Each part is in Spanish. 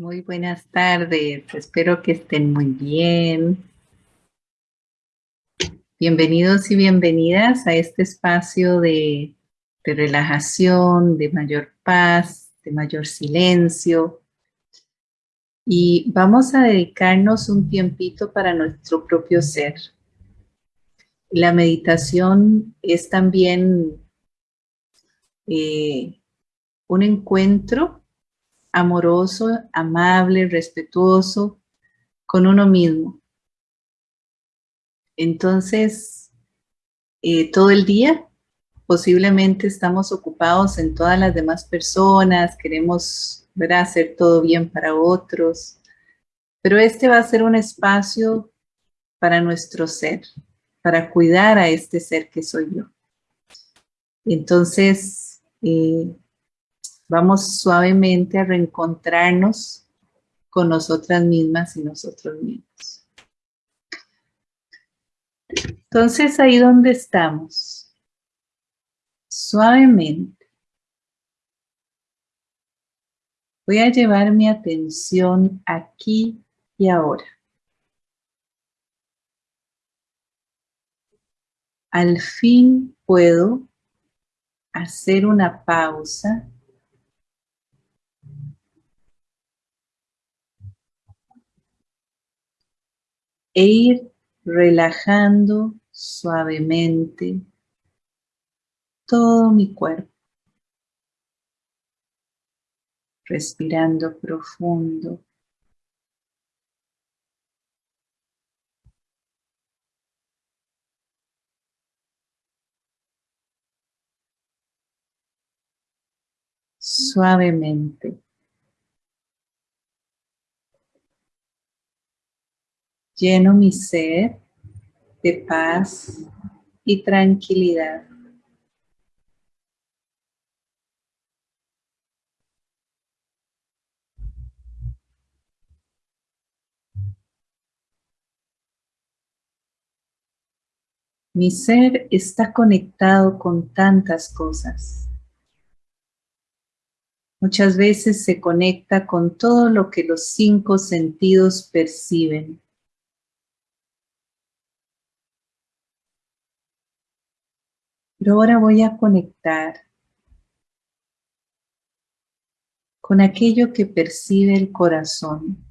Muy buenas tardes, espero que estén muy bien. Bienvenidos y bienvenidas a este espacio de, de, relajación, de mayor paz, de mayor silencio. Y vamos a dedicarnos un tiempito para nuestro propio ser. La meditación es también eh, un encuentro amoroso, amable, respetuoso con uno mismo. Entonces, eh, todo el día posiblemente estamos ocupados en todas las demás personas, queremos hacer todo bien para otros, pero este va a ser un espacio para nuestro ser, para cuidar a este ser que soy yo. Entonces, eh, Vamos suavemente a reencontrarnos con nosotras mismas y nosotros mismos. Entonces, ahí donde estamos, suavemente, voy a llevar mi atención aquí y ahora. Al fin puedo hacer una pausa e ir relajando suavemente todo mi cuerpo. Respirando profundo. Suavemente. Lleno mi ser de paz y tranquilidad. Mi ser está conectado con tantas cosas. Muchas veces se conecta con todo lo que los cinco sentidos perciben. Pero ahora voy a conectar con aquello que percibe el corazón,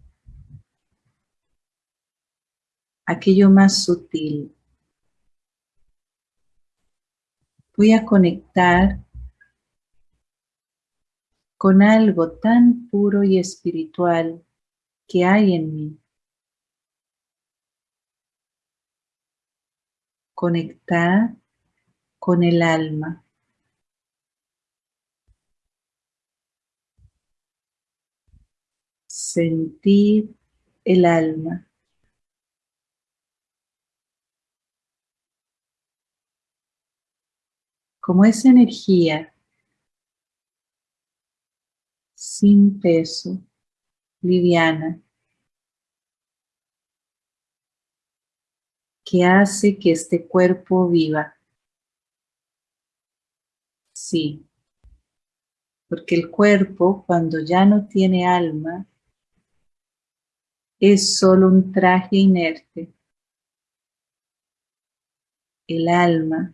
aquello más sutil. Voy a conectar con algo tan puro y espiritual que hay en mí. Conectar con el alma. Sentir el alma. Como esa energía sin peso, liviana, que hace que este cuerpo viva. Sí, porque el cuerpo cuando ya no tiene alma es solo un traje inerte. El alma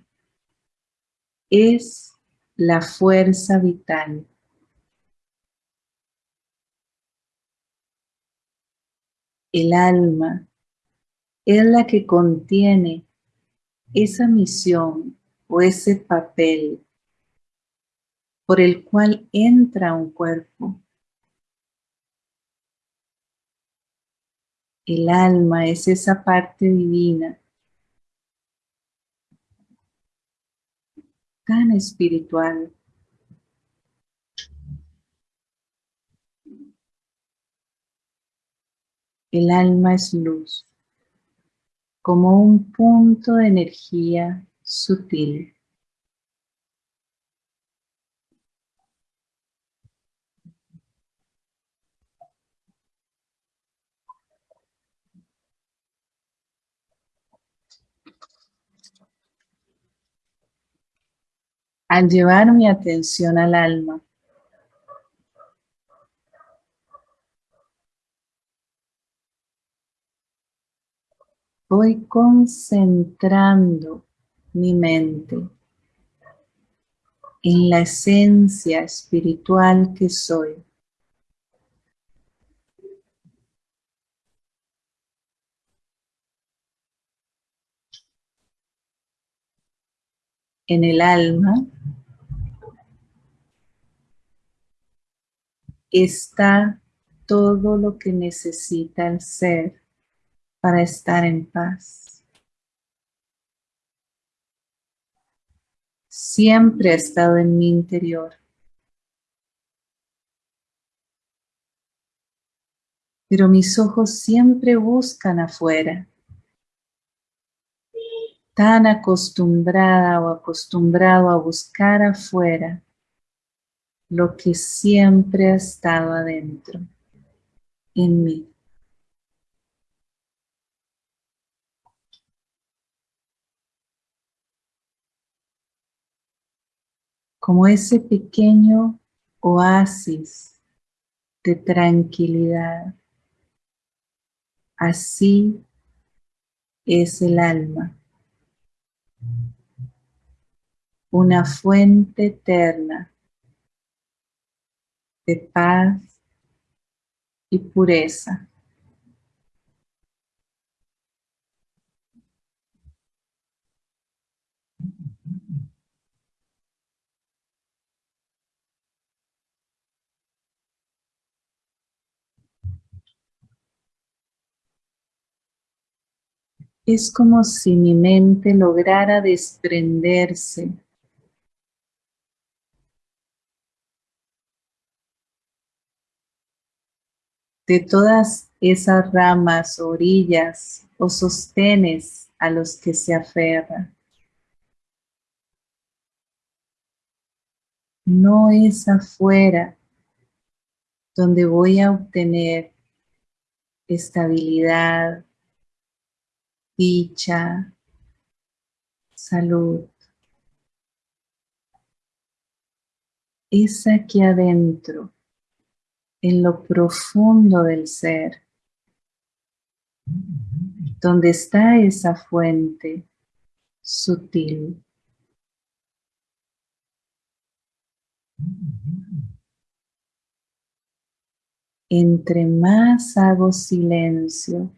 es la fuerza vital. El alma es la que contiene esa misión o ese papel por el cual entra un cuerpo. El alma es esa parte divina tan espiritual. El alma es luz, como un punto de energía sutil. al llevar mi atención al alma. Voy concentrando mi mente en la esencia espiritual que soy. En el alma está todo lo que necesita el ser para estar en paz. Siempre ha estado en mi interior. Pero mis ojos siempre buscan afuera. Tan acostumbrada o acostumbrado a buscar afuera lo que siempre ha estado adentro, en mí. Como ese pequeño oasis de tranquilidad. Así es el alma. Una fuente eterna de paz y pureza. Es como si mi mente lograra desprenderse de todas esas ramas, orillas o sostenes a los que se aferra. No es afuera donde voy a obtener estabilidad, dicha, salud. Es aquí adentro en lo profundo del ser, donde está esa fuente sutil. Entre más hago silencio,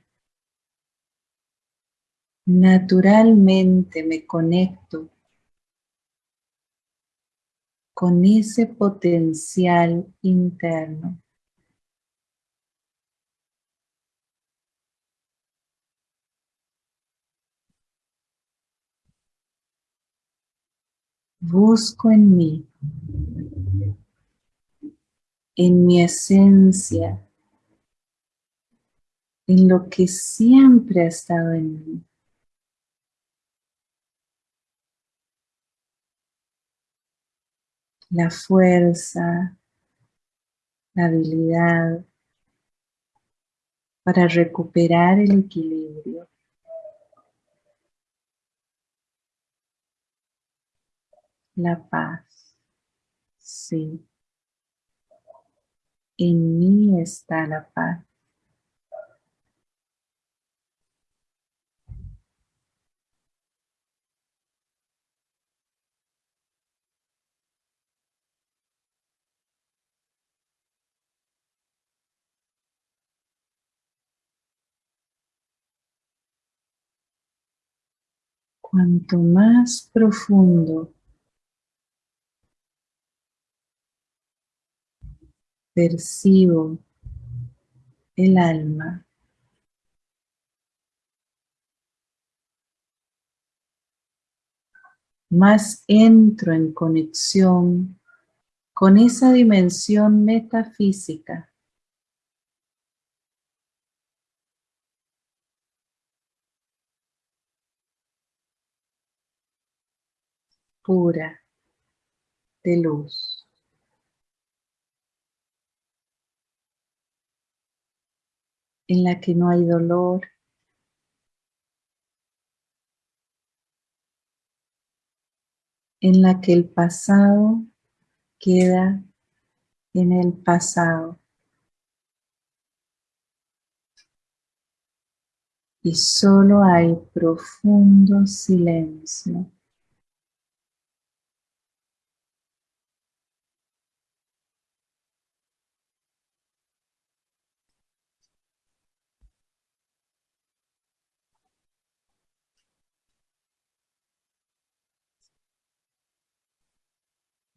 naturalmente me conecto con ese potencial interno. busco en mí, en mi esencia, en lo que siempre ha estado en mí. La fuerza, la habilidad para recuperar el equilibrio. la paz. Sí. En mí está la paz. Cuanto más profundo percibo el alma. Más entro en conexión con esa dimensión metafísica pura de luz. en la que no hay dolor, en la que el pasado queda en el pasado. y solo hay profundo silencio.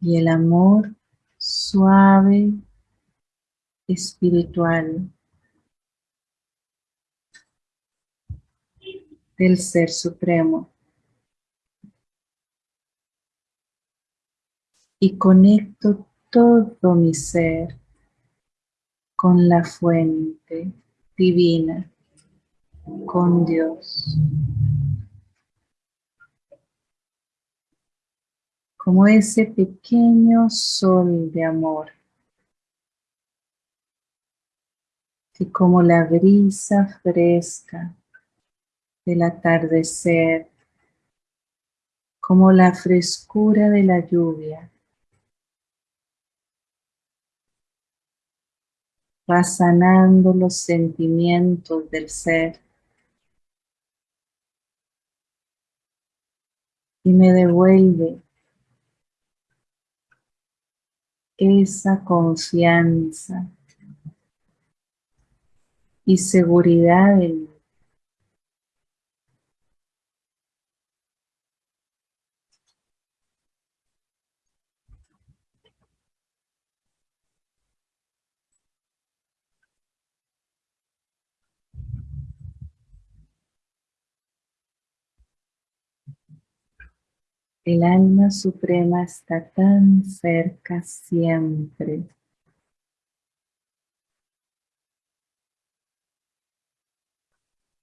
Y el amor suave, espiritual del Ser Supremo. Y conecto todo mi ser con la fuente divina, con Dios. Como ese pequeño sol de amor que como la brisa fresca del atardecer, como la frescura de la lluvia, va sanando los sentimientos del ser. Y me devuelve esa confianza y seguridad en. El alma suprema está tan cerca siempre.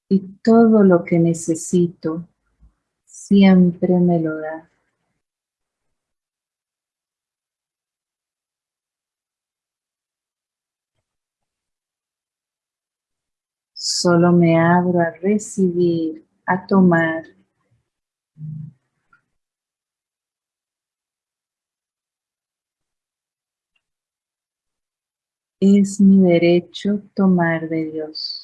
Y todo lo que necesito siempre me lo da. Solo me abro a recibir, a tomar Es mi derecho tomar de Dios.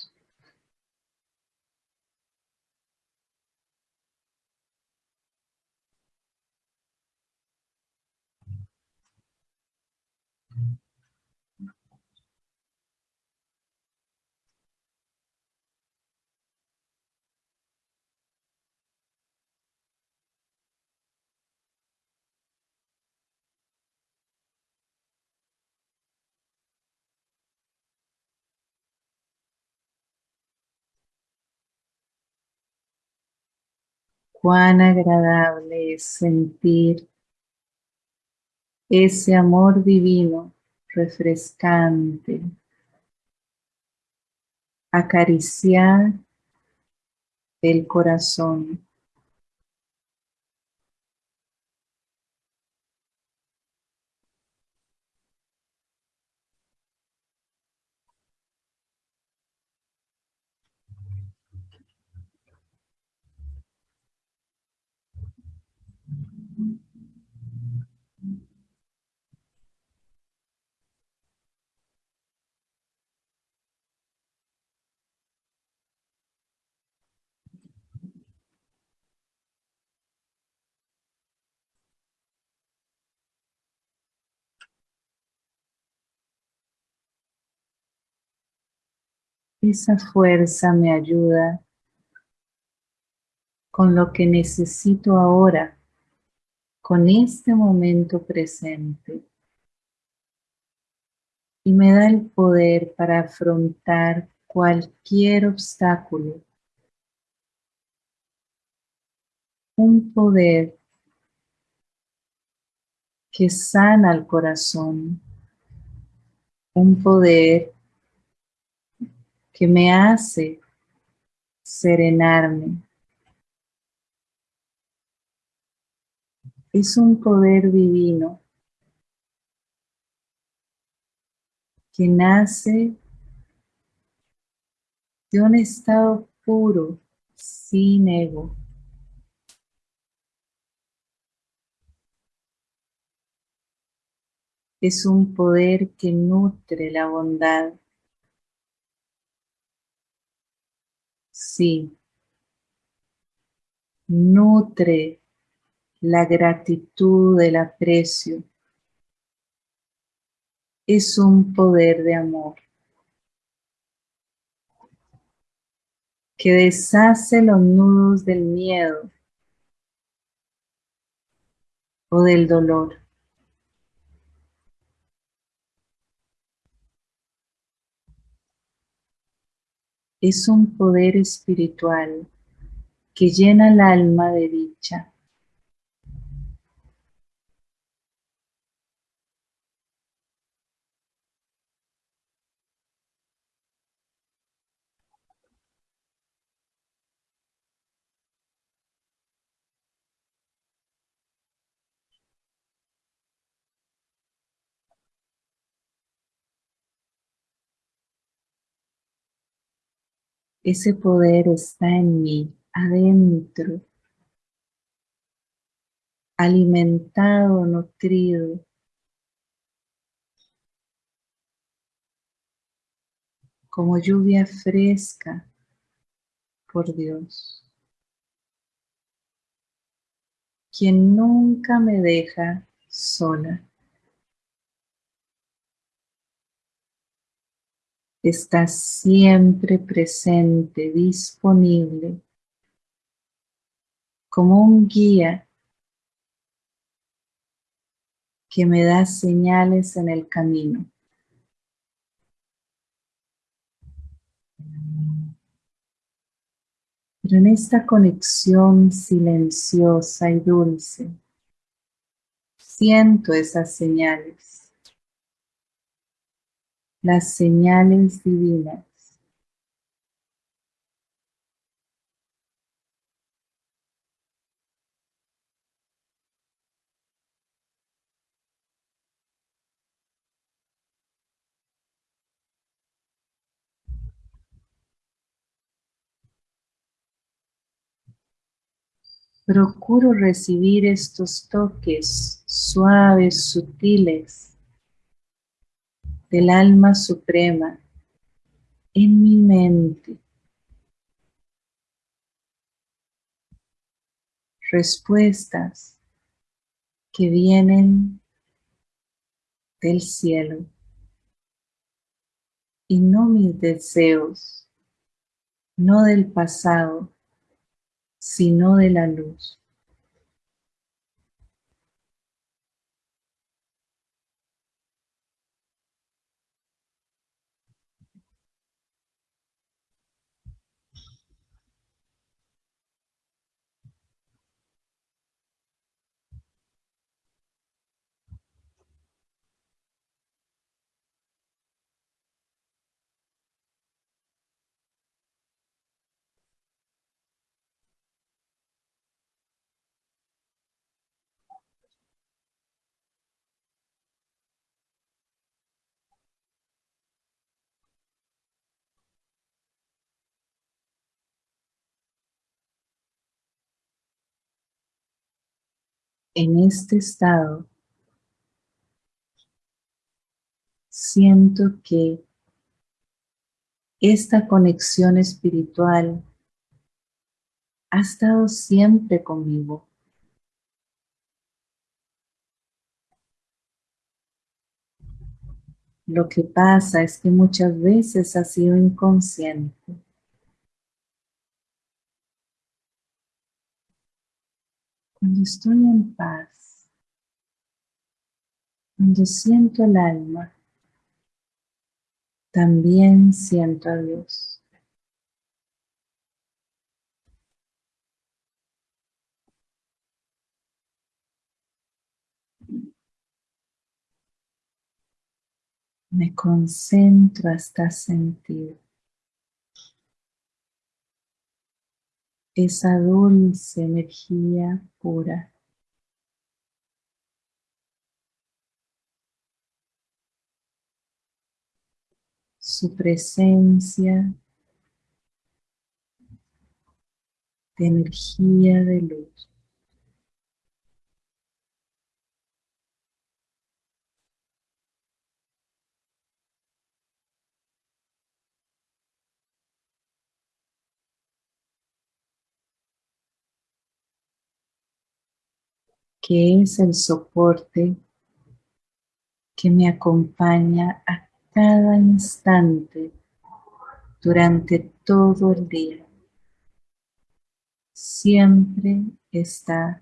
Cuán agradable es sentir ese amor divino, refrescante, acariciar el corazón. Esa fuerza me ayuda con lo que necesito ahora, con este momento presente. Y me da el poder para afrontar cualquier obstáculo. Un poder que sana el corazón. Un poder que me hace serenarme. Es un poder divino que nace de un estado puro, sin ego. Es un poder que nutre la bondad Sí. Nutre la gratitud, el aprecio. Es un poder de amor. que deshace los nudos del miedo o del dolor. Es un poder espiritual que llena el alma de dicha. Ese poder está en mí, adentro, alimentado, nutrido. Como lluvia fresca por Dios. Quien nunca me deja sola. Está siempre presente, disponible, como un guía que me da señales en el camino. Pero en esta conexión silenciosa y dulce, siento esas señales las señales divinas. Procuro recibir estos toques suaves, sutiles, del alma suprema en mi mente. Respuestas que vienen del cielo y no mis deseos, no del pasado, sino de la luz. En este estado, siento que esta conexión espiritual ha estado siempre conmigo. Lo que pasa es que muchas veces ha sido inconsciente. Cuando estoy en paz, cuando siento el alma, también siento a Dios. Me concentro hasta sentir esa dulce energía pura. Su presencia de energía de luz. Que es el soporte que me acompaña a cada instante durante todo el día. Siempre está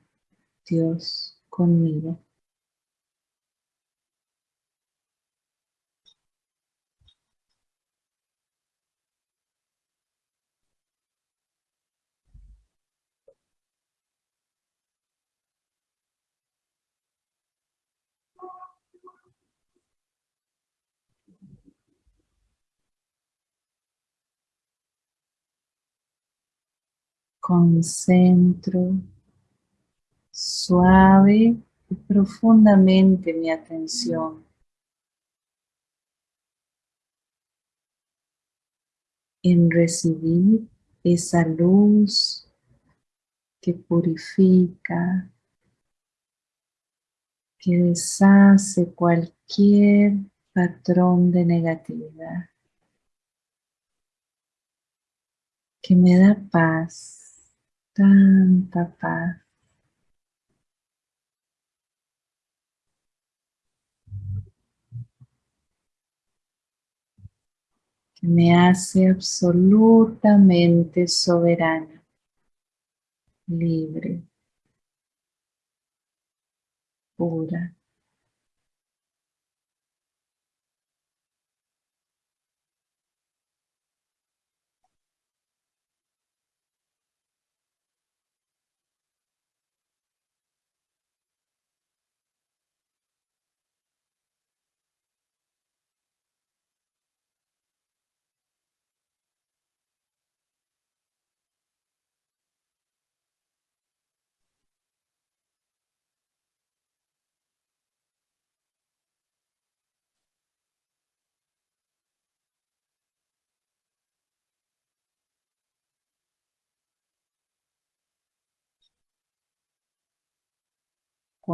Dios conmigo. Concentro suave y profundamente mi atención. En recibir esa luz que purifica, que deshace cualquier patrón de negatividad, que me da paz tanta paz. que me hace absolutamente soberana, libre, pura.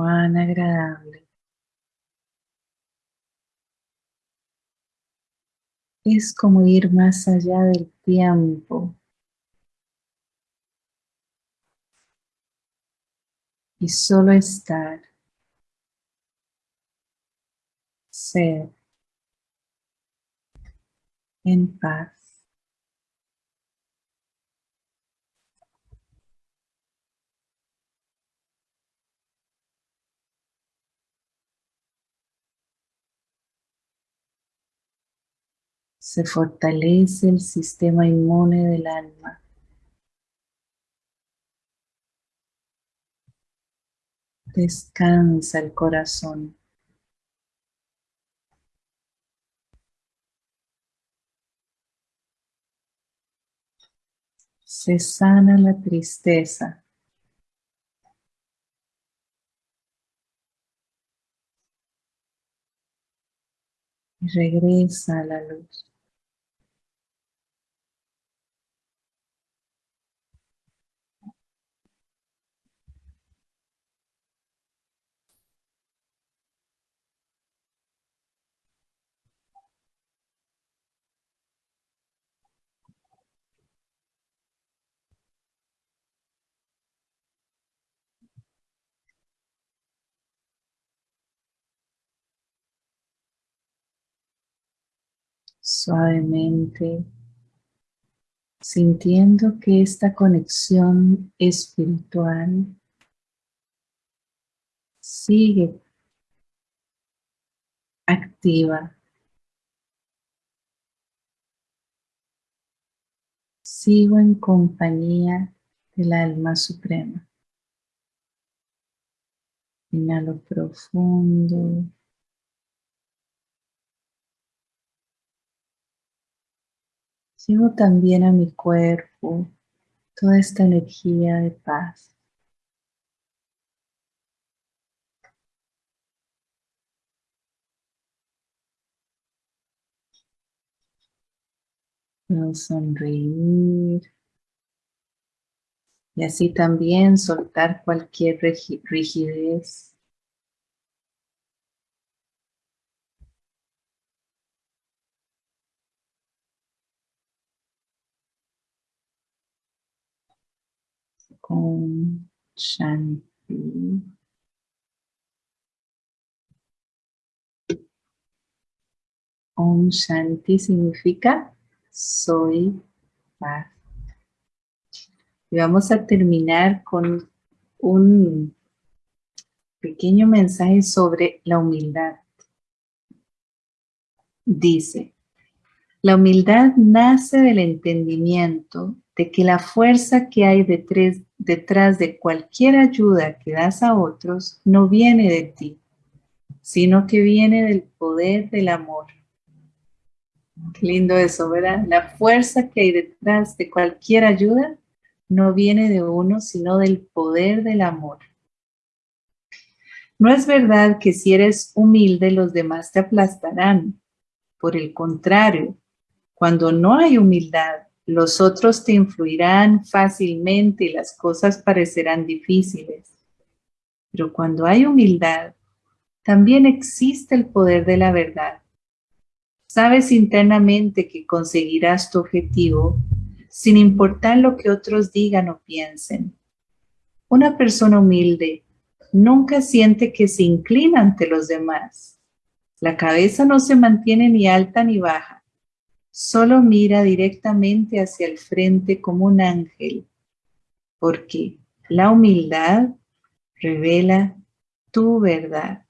Agradable. Es como ir más allá del tiempo y solo estar, ser en paz. Se fortalece el sistema inmune del alma. Descansa el corazón. Se sana la tristeza. Y regresa a la luz. Suavemente, sintiendo que esta conexión espiritual sigue activa. Sigo en compañía del alma suprema. Inhalo profundo. Llevo también a mi cuerpo toda esta energía de paz. Puedo sonreír y así también soltar cualquier rigidez con Shanti. Om Shanti significa soy paz. Y vamos a terminar con un pequeño mensaje sobre la humildad. Dice, la humildad nace del entendimiento de que la fuerza que hay detrás, detrás de cualquier ayuda que das a otros no viene de ti, sino que viene del poder del amor. Qué lindo eso, ¿verdad? La fuerza que hay detrás de cualquier ayuda no viene de uno, sino del poder del amor. No es verdad que si eres humilde los demás te aplastarán. Por el contrario, cuando no hay humildad, los otros te influirán fácilmente y las cosas parecerán difíciles. Pero cuando hay humildad, también existe el poder de la verdad. Sabes internamente que conseguirás tu objetivo sin importar lo que otros digan o piensen. Una persona humilde nunca siente que se inclina ante los demás. La cabeza no se mantiene ni alta ni baja. Solo mira directamente hacia el frente como un ángel, porque la humildad revela tu verdad.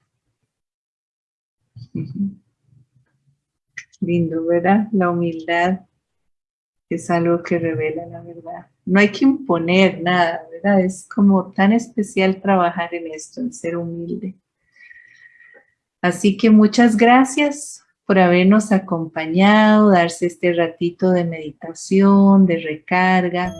Lindo, ¿verdad? La humildad es algo que revela la verdad. No hay que imponer nada, ¿verdad? Es como tan especial trabajar en esto, en ser humilde. Así que muchas gracias por habernos acompañado, darse este ratito de meditación, de recarga.